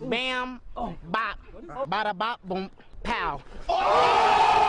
Bam, bop, bada bop, boom, pow. Oh!